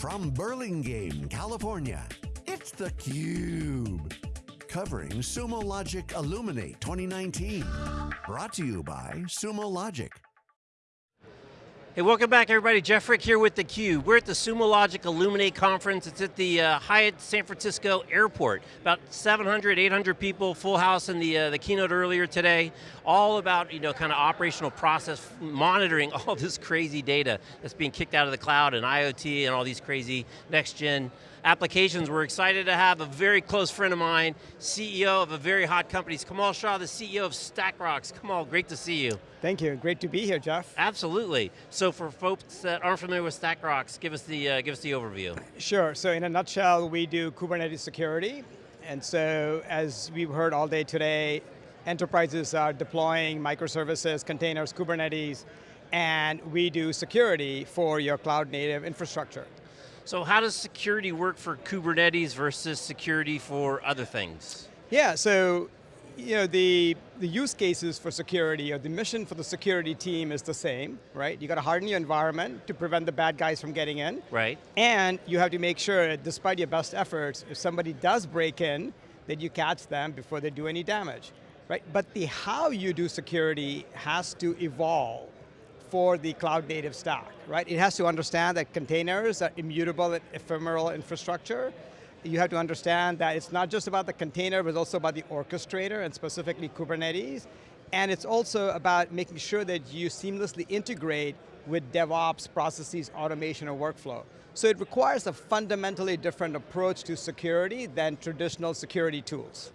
From Burlingame, California, it's theCUBE. Covering Sumo Logic Illuminate 2019. Brought to you by Sumo Logic. Hey, welcome back everybody. Jeff Frick here with theCUBE. We're at the Sumo Logic Illuminate conference. It's at the uh, Hyatt San Francisco Airport. About 700, 800 people, full house in the, uh, the keynote earlier today. All about, you know, kind of operational process, monitoring all this crazy data that's being kicked out of the cloud and IoT and all these crazy next gen applications. We're excited to have a very close friend of mine, CEO of a very hot company, Kamal Shah, the CEO of StackRox. Kamal, great to see you. Thank you, great to be here, Jeff. Absolutely. So for folks that aren't familiar with StackRox, give us the, uh, give us the overview. Sure, so in a nutshell, we do Kubernetes security, and so as we've heard all day today, enterprises are deploying microservices, containers, Kubernetes, and we do security for your cloud native infrastructure. So how does security work for Kubernetes versus security for other things? Yeah, so you know, the, the use cases for security or the mission for the security team is the same, right? You got to harden your environment to prevent the bad guys from getting in. Right. And you have to make sure, despite your best efforts, if somebody does break in, that you catch them before they do any damage, right? But the how you do security has to evolve for the cloud native stack, right? It has to understand that containers are immutable ephemeral infrastructure. You have to understand that it's not just about the container, but also about the orchestrator, and specifically Kubernetes. And it's also about making sure that you seamlessly integrate with DevOps processes, automation, or workflow. So it requires a fundamentally different approach to security than traditional security tools.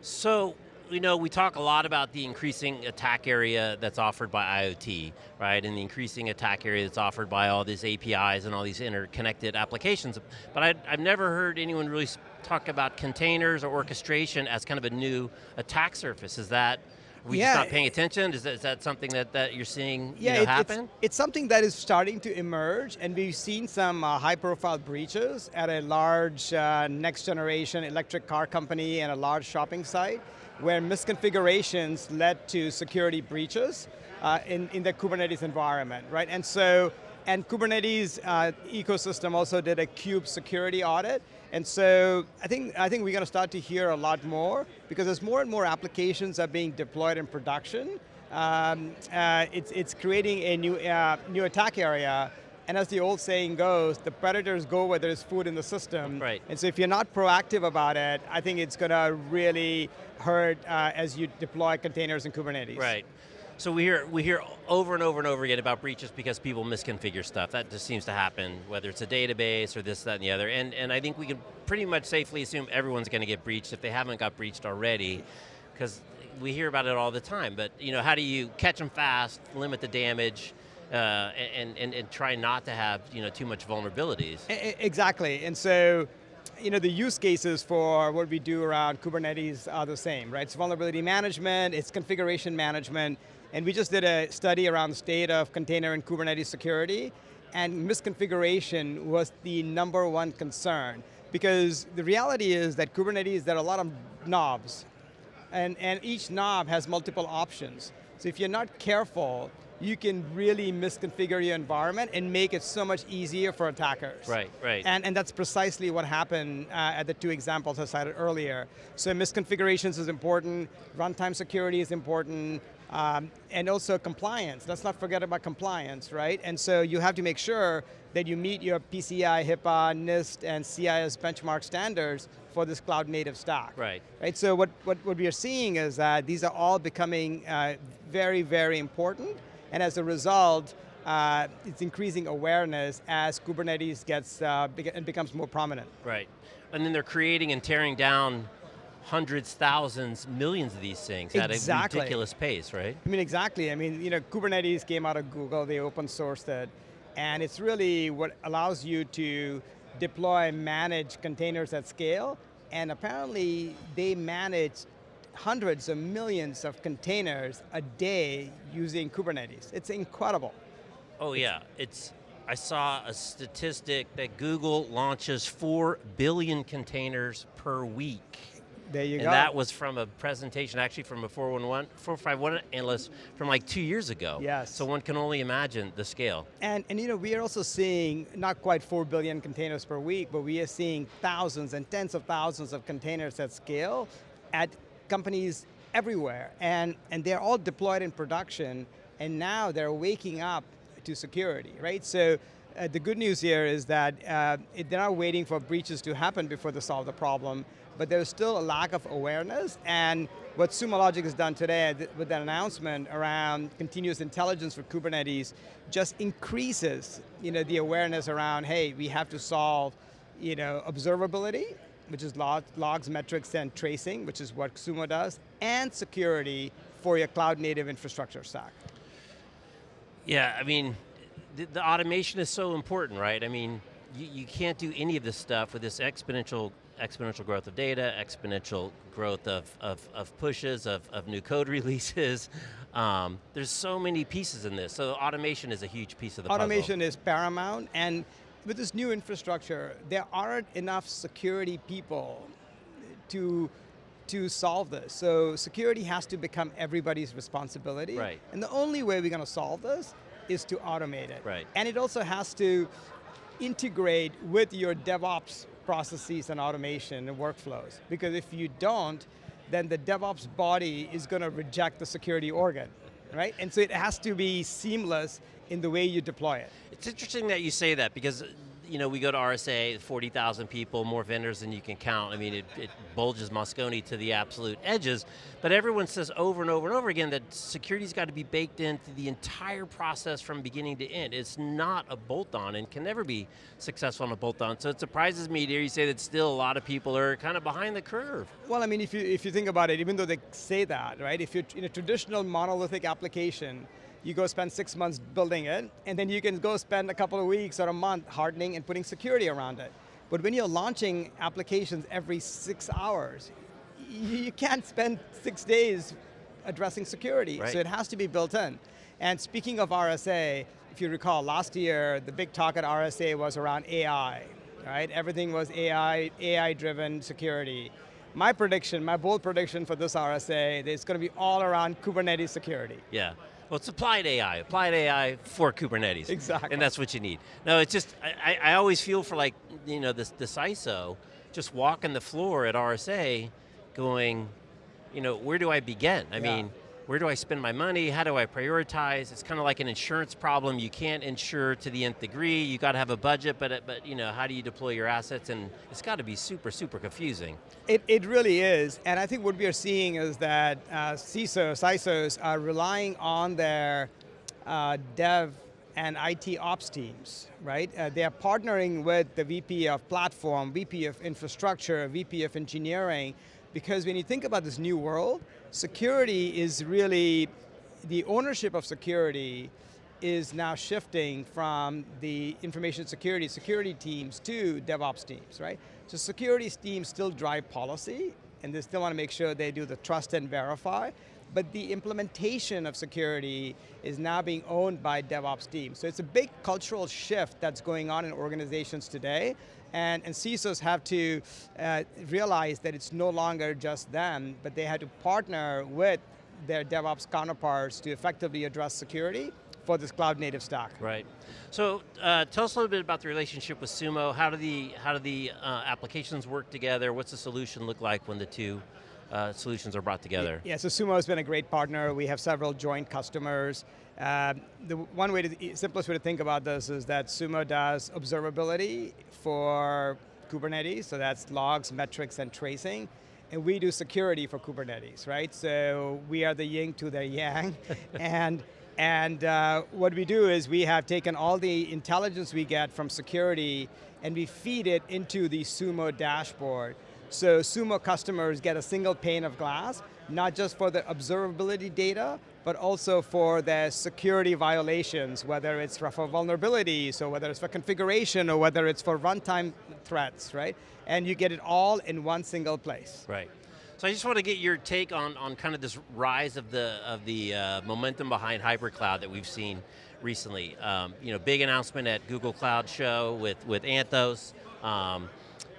So you know, we talk a lot about the increasing attack area that's offered by IoT, right? And the increasing attack area that's offered by all these APIs and all these interconnected applications. But I, have never heard anyone really talk about containers or orchestration as kind of a new attack surface. Is that, we yeah, just not paying attention? Is that, is that something that, that you're seeing yeah, you know, it, happen? It's, it's, something that is starting to emerge and we've seen some uh, high profile breaches at a large uh, next generation electric car company and a large shopping site where misconfigurations led to security breaches uh, in, in the Kubernetes environment, right? And so, and Kubernetes uh, ecosystem also did a kube security audit, and so I think, I think we're going to start to hear a lot more because as more and more applications are being deployed in production, um, uh, it's, it's creating a new, uh, new attack area and as the old saying goes, the predators go where there's food in the system. Right. And so if you're not proactive about it, I think it's going to really hurt uh, as you deploy containers in Kubernetes. Right. So we hear, we hear over and over and over again about breaches because people misconfigure stuff. That just seems to happen, whether it's a database or this, that, and the other. And, and I think we can pretty much safely assume everyone's going to get breached if they haven't got breached already, because we hear about it all the time. But you know, how do you catch them fast, limit the damage, uh, and, and, and try not to have you know, too much vulnerabilities. Exactly, and so you know, the use cases for what we do around Kubernetes are the same, right? It's vulnerability management, it's configuration management, and we just did a study around the state of container and Kubernetes security, and misconfiguration was the number one concern. Because the reality is that Kubernetes, there are a lot of knobs, and, and each knob has multiple options. So if you're not careful, you can really misconfigure your environment and make it so much easier for attackers. Right, right. And, and that's precisely what happened uh, at the two examples I cited earlier. So misconfigurations is important, runtime security is important, um, and also compliance. Let's not forget about compliance, right? And so you have to make sure that you meet your PCI, HIPAA, NIST, and CIS benchmark standards for this cloud native stack. Right. Right, so what, what, what we are seeing is that these are all becoming uh, very, very important, and as a result, uh, it's increasing awareness as Kubernetes gets uh, and becomes more prominent. Right, and then they're creating and tearing down hundreds, thousands, millions of these things exactly. at a ridiculous pace, right? I mean, exactly. I mean, you know, Kubernetes came out of Google, they open sourced it, and it's really what allows you to deploy and manage containers at scale, and apparently they manage hundreds of millions of containers a day using Kubernetes. It's incredible. Oh yeah, it's, I saw a statistic that Google launches 4 billion containers per week. There you and go. And that was from a presentation, actually from a 411, 451 analyst from like two years ago. Yes. So one can only imagine the scale. And, and you know, we are also seeing not quite 4 billion containers per week, but we are seeing thousands and tens of thousands of containers at scale at companies everywhere. And, and they're all deployed in production, and now they're waking up to security, right? So uh, the good news here is that uh, it, they're not waiting for breaches to happen before they solve the problem, but there's still a lack of awareness, and what Sumo Logic has done today with that announcement around continuous intelligence for Kubernetes just increases you know, the awareness around, hey, we have to solve you know, observability, which is log, logs, metrics, and tracing, which is what Sumo does, and security for your cloud native infrastructure stack. Yeah, I mean, the, the automation is so important, right? I mean, you, you can't do any of this stuff with this exponential exponential growth of data, exponential growth of, of, of pushes, of, of new code releases. Um, there's so many pieces in this, so automation is a huge piece of the automation puzzle. is paramount, and with this new infrastructure, there aren't enough security people to to solve this. So security has to become everybody's responsibility. Right. And the only way we're going to solve this is to automate it. Right. And it also has to integrate with your DevOps processes and automation and workflows. Because if you don't, then the DevOps body is going to reject the security organ, right? And so it has to be seamless in the way you deploy it. It's interesting that you say that because you know, we go to RSA, 40,000 people, more vendors than you can count. I mean, it, it, bulges Moscone to the absolute edges, but everyone says over and over and over again that security's got to be baked into the entire process from beginning to end. It's not a bolt-on and can never be successful on a bolt-on, so it surprises me to hear you say that still a lot of people are kind of behind the curve. Well, I mean, if you, if you think about it, even though they say that, right, if you're in a traditional monolithic application, you go spend six months building it, and then you can go spend a couple of weeks or a month hardening and putting security around it. But when you're launching applications every six hours, you can't spend six days addressing security, right. so it has to be built in. And speaking of RSA, if you recall, last year, the big talk at RSA was around AI, right? Everything was AI, AI-driven security. My prediction, my bold prediction for this RSA, is going to be all around Kubernetes security. Yeah. Well, it's applied AI, applied AI for Kubernetes. Exactly. And that's what you need. No, it's just, I, I always feel for like, you know, this, this ISO, just walking the floor at RSA going, you know, where do I begin? I yeah. mean, where do I spend my money? How do I prioritize? It's kind of like an insurance problem. You can't insure to the nth degree. You got to have a budget, but, but you know, how do you deploy your assets? And it's got to be super, super confusing. It, it really is, and I think what we are seeing is that uh, CISOs, ISOs are relying on their uh, dev and IT ops teams, right? Uh, they are partnering with the VP of platform, VP of infrastructure, VP of engineering, because when you think about this new world, security is really, the ownership of security is now shifting from the information security, security teams to DevOps teams, right? So security teams still drive policy, and they still want to make sure they do the trust and verify, but the implementation of security is now being owned by DevOps teams. So it's a big cultural shift that's going on in organizations today, and, and CISOs have to uh, realize that it's no longer just them, but they have to partner with their DevOps counterparts to effectively address security for this cloud native stack. Right. So uh, tell us a little bit about the relationship with Sumo. How do the, how do the uh, applications work together? What's the solution look like when the two uh, solutions are brought together? Yeah, so Sumo has been a great partner. We have several joint customers. Uh, the one way, to, simplest way to think about this is that Sumo does observability for Kubernetes, so that's logs, metrics, and tracing. And we do security for Kubernetes, right? So we are the yin to the yang. and and uh, what we do is we have taken all the intelligence we get from security and we feed it into the Sumo dashboard. So Sumo customers get a single pane of glass, not just for the observability data, but also for the security violations, whether it's for vulnerabilities, or whether it's for configuration, or whether it's for runtime threats, right? And you get it all in one single place. Right. So I just want to get your take on, on kind of this rise of the of the uh, momentum behind hybrid cloud that we've seen recently. Um, you know, big announcement at Google Cloud Show with with Anthos. Um,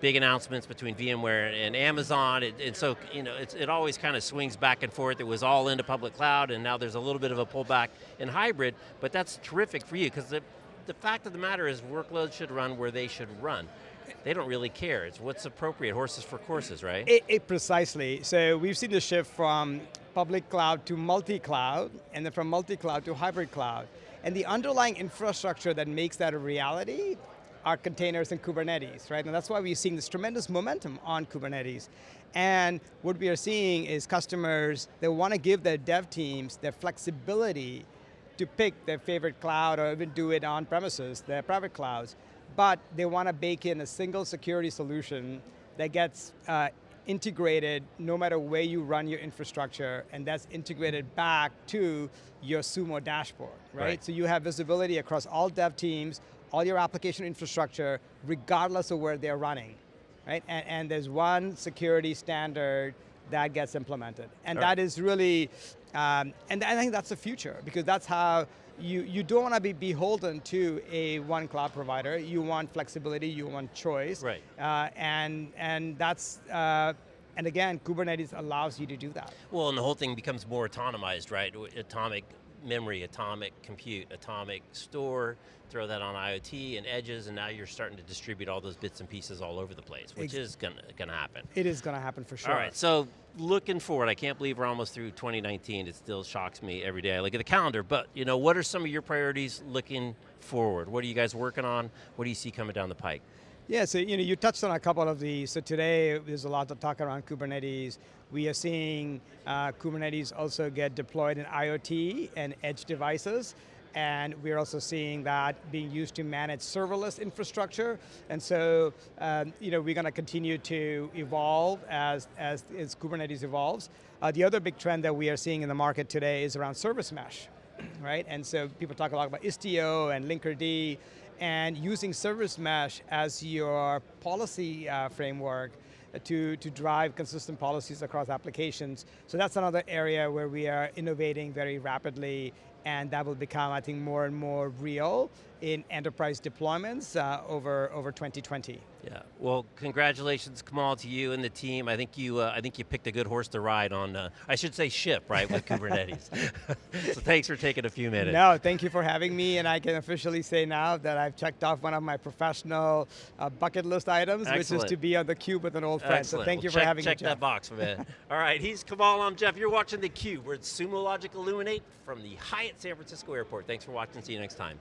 big announcements between VMware and Amazon, and, so you know, it always kind of swings back and forth. It was all into public cloud, and now there's a little bit of a pullback in hybrid, but that's terrific for you, because the, the fact of the matter is workloads should run where they should run. They don't really care, it's what's appropriate, horses for courses, right? It, it precisely, so we've seen the shift from public cloud to multi-cloud, and then from multi-cloud to hybrid cloud. And the underlying infrastructure that makes that a reality are containers and Kubernetes, right? And that's why we're seeing this tremendous momentum on Kubernetes. And what we are seeing is customers, they want to give their dev teams their flexibility to pick their favorite cloud or even do it on premises, their private clouds. But they want to bake in a single security solution that gets uh, integrated no matter where you run your infrastructure, and that's integrated back to your Sumo dashboard, right? right? So you have visibility across all dev teams, all your application infrastructure, regardless of where they're running, right? And, and there's one security standard that gets implemented. And that is really, um, and I think that's the future, because that's how you, you don't want to be beholden to a one cloud provider. You want flexibility, you want choice. Right. Uh, and, and that's, uh, and again, Kubernetes allows you to do that. Well, and the whole thing becomes more autonomized, right? Atomic memory, atomic compute, atomic store, throw that on IoT and edges, and now you're starting to distribute all those bits and pieces all over the place, which Ex is going to happen. It is going to happen for sure. All right, so looking forward, I can't believe we're almost through 2019. It still shocks me every day I look at the calendar, but you know, what are some of your priorities looking forward? What are you guys working on? What do you see coming down the pike? Yeah, so you know, you touched on a couple of these. So today, there's a lot to talk around Kubernetes. We are seeing uh, Kubernetes also get deployed in IoT and edge devices. And we're also seeing that being used to manage serverless infrastructure. And so, um, you know, we're going to continue to evolve as, as, as Kubernetes evolves. Uh, the other big trend that we are seeing in the market today is around service mesh, right? And so people talk a lot about Istio and Linkerd, and using service mesh as your policy uh, framework to, to drive consistent policies across applications. So that's another area where we are innovating very rapidly and that will become, I think, more and more real in enterprise deployments uh, over, over 2020. Yeah, well, congratulations, Kamal, to you and the team. I think you, uh, I think you picked a good horse to ride on. Uh, I should say ship, right, with Kubernetes. so thanks for taking a few minutes. No, thank you for having me, and I can officially say now that I've checked off one of my professional uh, bucket list items, Excellent. which is to be on the cube with an old friend. Excellent. So thank well, you check, for having check me, Check that box, man. All right, he's Kamal. I'm Jeff. You're watching the Cube. We're at Sumo Logic Illuminate from the Hyatt San Francisco Airport. Thanks for watching. See you next time.